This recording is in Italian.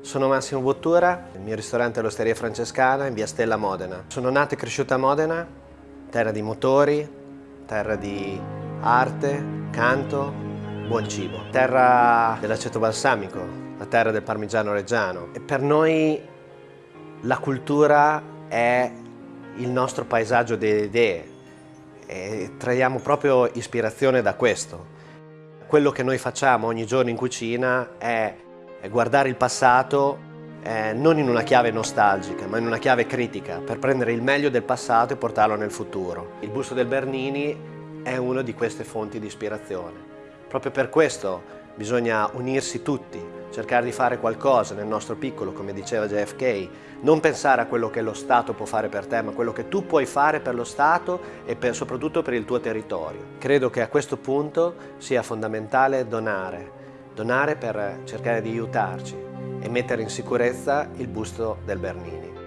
Sono Massimo Bottura, il mio ristorante è l'Osteria Francescana in via Stella Modena. Sono nato e cresciuto a Modena, terra di motori, terra di arte, canto, buon cibo. Terra dell'aceto balsamico, la terra del parmigiano reggiano. E per noi la cultura è il nostro paesaggio delle idee e traiamo proprio ispirazione da questo. Quello che noi facciamo ogni giorno in cucina è guardare il passato eh, non in una chiave nostalgica, ma in una chiave critica, per prendere il meglio del passato e portarlo nel futuro. Il busto del Bernini è una di queste fonti di ispirazione. Proprio per questo bisogna unirsi tutti, cercare di fare qualcosa nel nostro piccolo, come diceva JFK, non pensare a quello che lo Stato può fare per te, ma quello che tu puoi fare per lo Stato e per, soprattutto per il tuo territorio. Credo che a questo punto sia fondamentale donare, donare per cercare di aiutarci e mettere in sicurezza il busto del Bernini.